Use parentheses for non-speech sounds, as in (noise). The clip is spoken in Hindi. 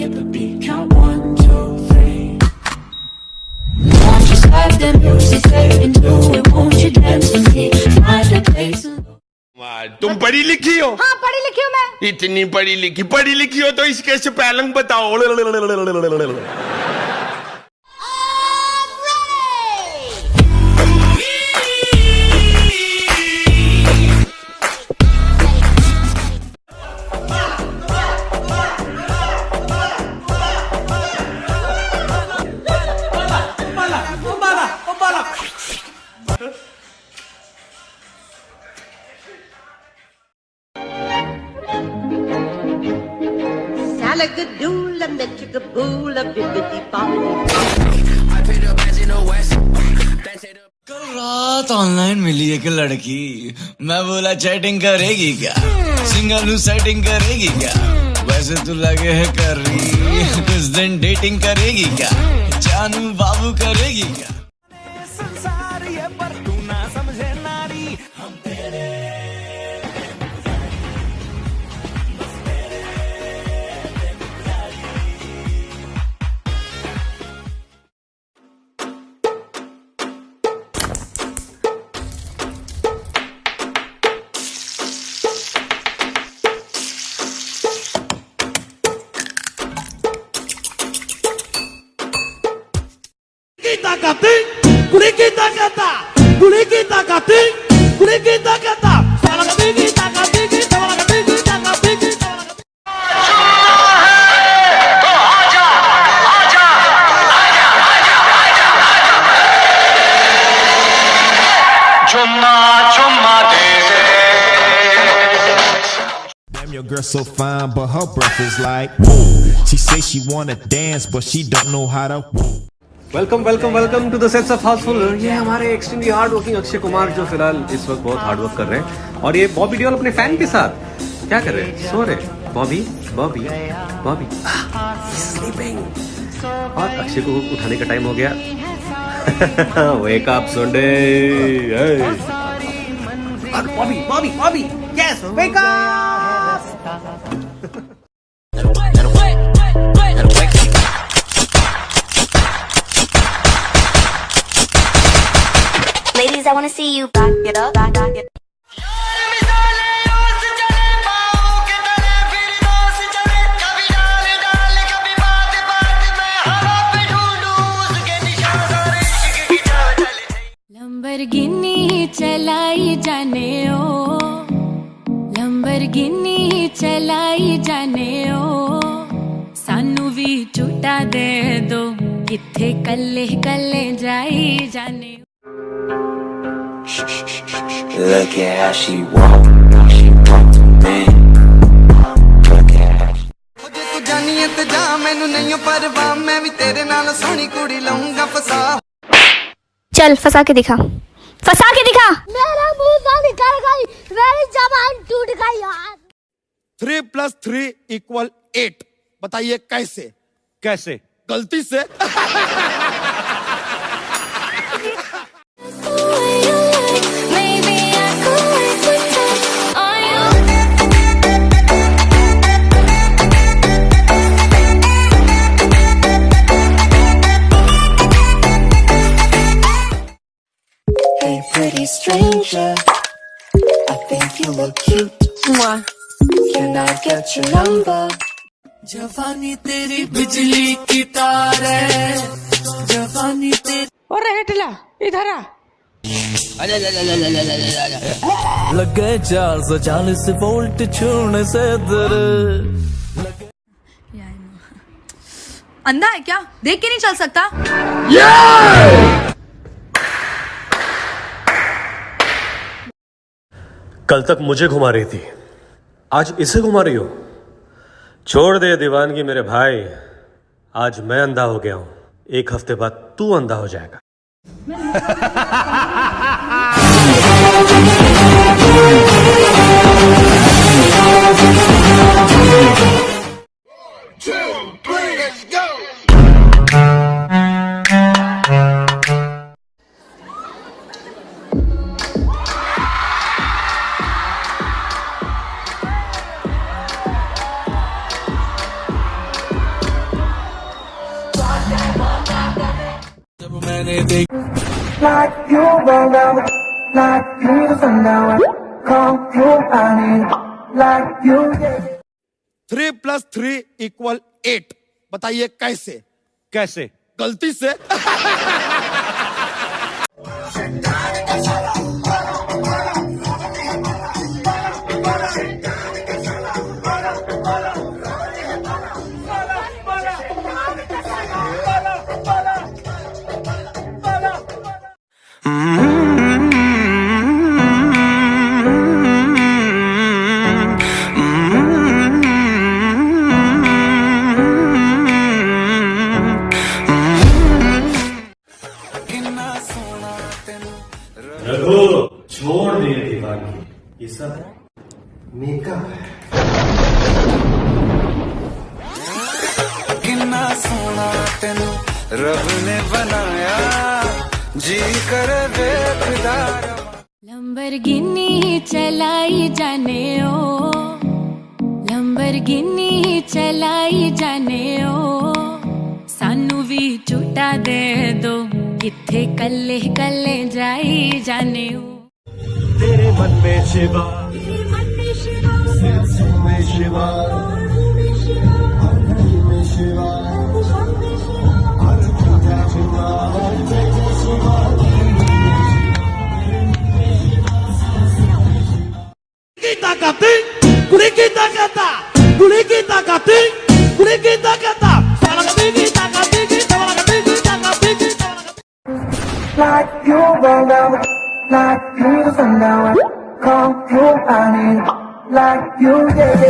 skip a beat, count one, two, three. Won't you slide the music straight into it? Won't you dance with me? Find a place. तुम पढ़ी लिखी हो हाँ पढ़ी लिखी हूँ मैं इतनी पढ़ी लिखी पढ़ी लिखी हो तो इसके से पहलंग बताओ कल रात ऑनलाइन मिली एक लड़की। मैं बोला चैटिंग करेगी क्या? सिंगल सेटिंग करेगी क्या? वैसे तू लगे है कर रही कुछ दिन डेटिंग करेगी क्या? जानू बाबू करेगी क्या? Kita kating, kuli kita kata, kuli kita kating, kuli kita kata. Salah kating kita kating, salah kating kita kating, salah. Damn, your girl so fine, but her breath is like woo. She say she wanna dance, but she don't know how to woo. Welcome welcome welcome to the sets of Housefull ये हमारे extremely hard working Akshay Kumar जो फ़िलहाल इस वक्त बहुत हार्ड वर्क कर रहे हैं। और ये बॉबी डियोल अपने फ़ैन के साथ। क्या कर रहे हैं? सो रहे बॉबी बॉबी बॉबी स्लीपिंग और अक्षय को उठाने का टाइम हो गया। Wake up Sunday Bobby Bobby Bobby yes wake up Ladies, I wanna see you back it up, back, back it Lamborghini चलाई जाने ओ। लंबरगिनी चलाई जाने ओ। सानू भी झूठा दे दो कल्ले कल्ले जाई जाने Look at how she walk, how she walk to me. Look at how she ਜੇ ਤੂੰ ਜਾਨੀ ਐ ਤੇ ਜਾ ਮੈਨੂੰ ਨਹੀਂ ਪਰਵਾਹ ਮੈਂ ਵੀ ਤੇਰੇ ਨਾਲ ਸੋਹਣੀ ਕੁੜੀ ਲਾਉਂਗਾ ਫਸਾ चल फंसा के दिखा फंसा के दिखा मेरा मुंह से निकल गई मेरी जबान टूट गई यार three plus three equal eight बताइए कैसे कैसे गलती से stranger. I think you look cute. Mwah. Can I get your number? जवानी तेरी बिजली की तार है जवानी तेरी और हेटला इधर आ लगे चार सौ चालीस वोल्ट छूने से दर अंधा है क्या देख के नहीं चल सकता कल तक मुझे घुमा रही थी। आज इसे घुमा रही हो? छोड़ दे दीवानगी मेरे भाई। आज मैं अंधा हो गया हूँ। एक हफ़्ते बाद तू अंधा हो जाएगा। (laughs) Like you roll down, like you the sundown. Call you honey, like you three plus three equal eight बताइए कैसे कैसे गलती से रघु छोड़ दे दीवानी ये सब मेकअप है। किन्ना सोना तेन रब ने बनाया जी कर बेखदार लंबर गिनी चलाई जाने ओ लंबर गिनी चलाई जाने ओ सानू भी छुटा दे दो। किथे कल्ले कल्ले जाई जाने तेरे मन में शिवा। कुड़ी की में शिवा। ताकत कुड़ी की ताकत कुड़ी की ताकत now I call you I need like you did.